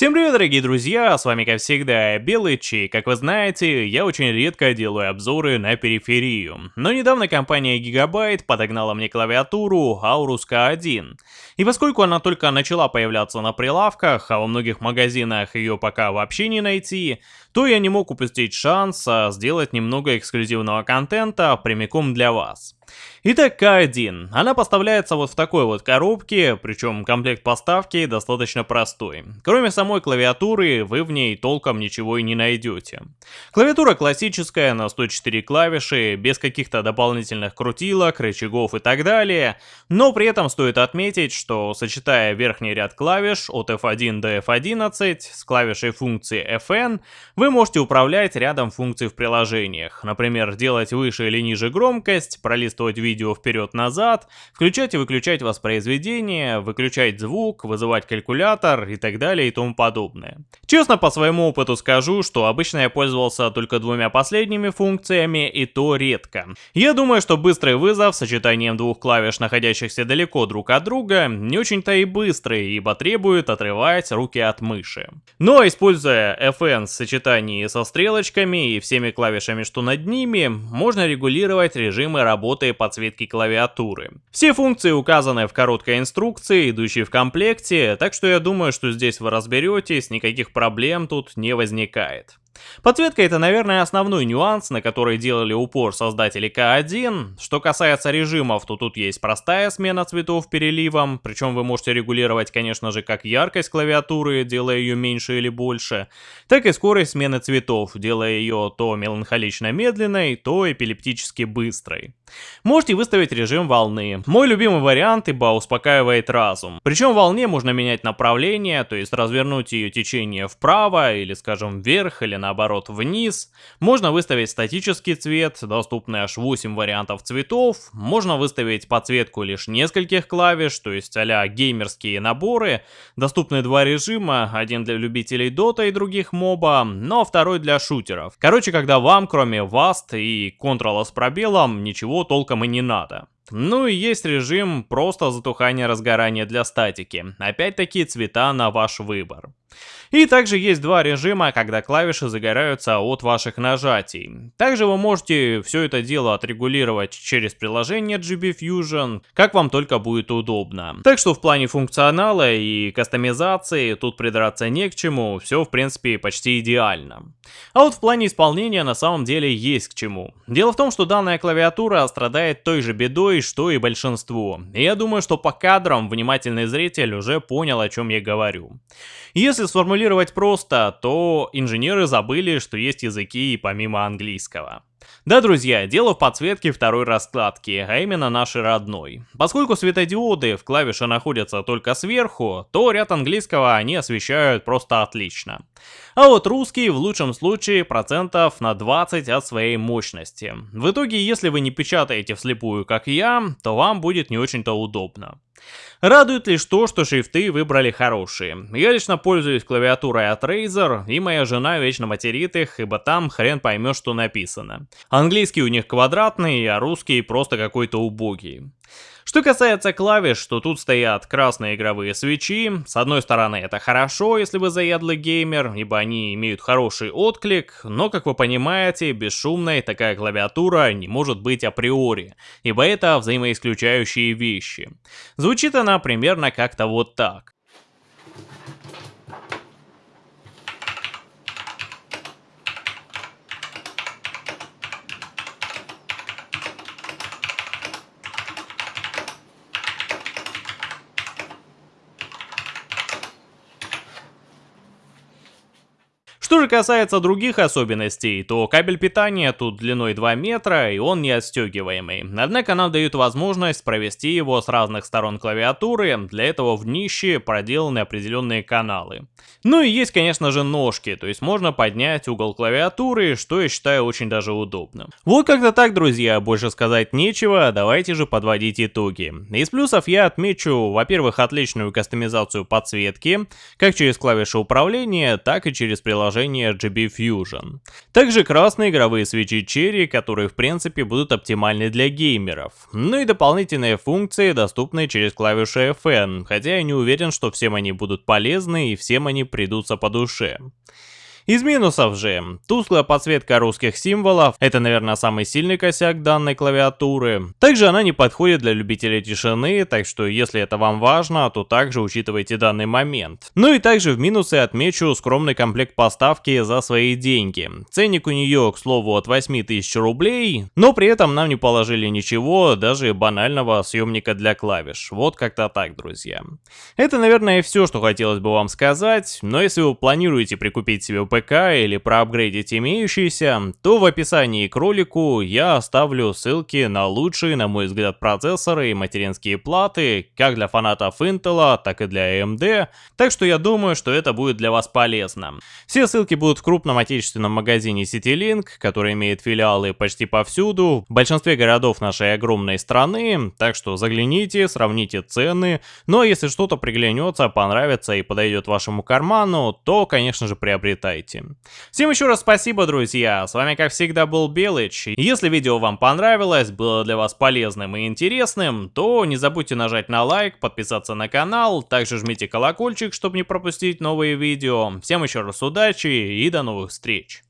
Всем привет, дорогие друзья, с вами как всегда Белый Чей. Как вы знаете, я очень редко делаю обзоры на периферию, но недавно компания Gigabyte подогнала мне клавиатуру Aorus K1. И поскольку она только начала появляться на прилавках, а во многих магазинах ее пока вообще не найти, то я не мог упустить шанс а, сделать немного эксклюзивного контента прямиком для вас. Итак, К1. Она поставляется вот в такой вот коробке, причем комплект поставки достаточно простой. Кроме самой клавиатуры, вы в ней толком ничего и не найдете. Клавиатура классическая, на 104 клавиши, без каких-то дополнительных крутилок, рычагов и так далее, но при этом стоит отметить, что сочетая верхний ряд клавиш от F1 до F11 с клавишей функции Fn, вы можете управлять рядом функций в приложениях, например, делать выше или ниже громкость, пролистывать видео видео вперед-назад, включать и выключать воспроизведение, выключать звук, вызывать калькулятор и так далее и тому подобное. Честно, по своему опыту скажу, что обычно я пользовался только двумя последними функциями и то редко. Я думаю, что быстрый вызов с сочетанием двух клавиш, находящихся далеко друг от друга, не очень-то и быстрый, ибо требует отрывать руки от мыши. Но используя FN в сочетании со стрелочками и всеми клавишами, что над ними, можно регулировать режимы работы подсветки подсветки клавиатуры. Все функции указаны в короткой инструкции, идущей в комплекте, так что я думаю, что здесь вы разберетесь, никаких проблем тут не возникает. Подсветка это, наверное, основной нюанс, на который делали упор создатели К1. Что касается режимов, то тут есть простая смена цветов переливом, причем вы можете регулировать, конечно же, как яркость клавиатуры, делая ее меньше или больше, так и скорость смены цветов, делая ее то меланхолично медленной, то эпилептически быстрой. Можете выставить режим волны. Мой любимый вариант, ибо успокаивает разум. Причем волне можно менять направление, то есть развернуть ее течение вправо, или скажем вверх, или наоборот вниз. Можно выставить статический цвет, доступны аж 8 вариантов цветов. Можно выставить подсветку лишь нескольких клавиш, то есть а геймерские наборы. Доступны два режима, один для любителей Dota и других моба, но второй для шутеров. Короче, когда вам, кроме VAST и Ctrl с пробелом, ничего толком и не надо. Ну и есть режим просто затухания разгорания для статики. Опять-таки цвета на ваш выбор. И также есть два режима, когда клавиши загораются от ваших нажатий. Также вы можете все это дело отрегулировать через приложение GB Fusion, как вам только будет удобно. Так что в плане функционала и кастомизации тут придраться не к чему, все в принципе почти идеально. А вот в плане исполнения на самом деле есть к чему. Дело в том, что данная клавиатура страдает той же бедой, что и большинство. И я думаю, что по кадрам внимательный зритель уже понял, о чем я говорю. Если сформулировать просто, то инженеры забыли, что есть языки и помимо английского. Да, друзья, дело в подсветке второй раскладки, а именно нашей родной. Поскольку светодиоды в клавише находятся только сверху, то ряд английского они освещают просто отлично. А вот русский в лучшем случае процентов на 20 от своей мощности. В итоге, если вы не печатаете вслепую, как я, то вам будет не очень-то удобно. Радует лишь то, что шрифты выбрали хорошие. Я лично пользуюсь клавиатурой от Razer, и моя жена вечно материт их, ибо там хрен поймешь, что написано. Английский у них квадратный, а русский просто какой-то убогий. Что касается клавиш, то тут стоят красные игровые свечи. С одной стороны это хорошо, если вы заядлый геймер, ибо они имеют хороший отклик, но, как вы понимаете, бесшумной такая клавиатура не может быть априори, ибо это взаимоисключающие вещи. Звучит она примерно как-то вот так. Что же касается других особенностей, то кабель питания тут длиной 2 метра и он не отстегиваемый. Однако нам дают возможность провести его с разных сторон клавиатуры, для этого в днище проделаны определенные каналы. Ну и есть, конечно же, ножки, то есть можно поднять угол клавиатуры, что я считаю очень даже удобным. Вот как-то так, друзья, больше сказать нечего, давайте же подводить итоги. Из плюсов я отмечу, во-первых, отличную кастомизацию подсветки, как через клавиши управления, так и через приложение приложение RGB Fusion. Также красные игровые свечи Cherry, которые в принципе будут оптимальны для геймеров. Ну и дополнительные функции, доступные через клавиши FN, хотя я не уверен, что всем они будут полезны и всем они придутся по душе. Из минусов же, тусклая подсветка русских символов, это, наверное, самый сильный косяк данной клавиатуры. Также она не подходит для любителей тишины, так что если это вам важно, то также учитывайте данный момент. Ну и также в минусы отмечу скромный комплект поставки за свои деньги. Ценник у нее, к слову, от 8000 рублей, но при этом нам не положили ничего, даже банального съемника для клавиш. Вот как-то так, друзья. Это, наверное, все, что хотелось бы вам сказать, но если вы планируете прикупить себе ПК или проапгрейдить имеющиеся, то в описании к ролику я оставлю ссылки на лучшие, на мой взгляд, процессоры и материнские платы, как для фанатов Intel, так и для AMD, так что я думаю, что это будет для вас полезно. Все ссылки будут в крупном отечественном магазине CityLink, который имеет филиалы почти повсюду, в большинстве городов нашей огромной страны, так что загляните, сравните цены, ну а если что-то приглянется, понравится и подойдет вашему карману, то, конечно же, приобретайте делаете. Всем еще раз спасибо, друзья. С вами, как всегда, был Белыч. Если видео вам понравилось, было для вас полезным и интересным, то не забудьте нажать на лайк, подписаться на канал, также жмите колокольчик, чтобы не пропустить новые видео. Всем еще раз удачи и до новых встреч.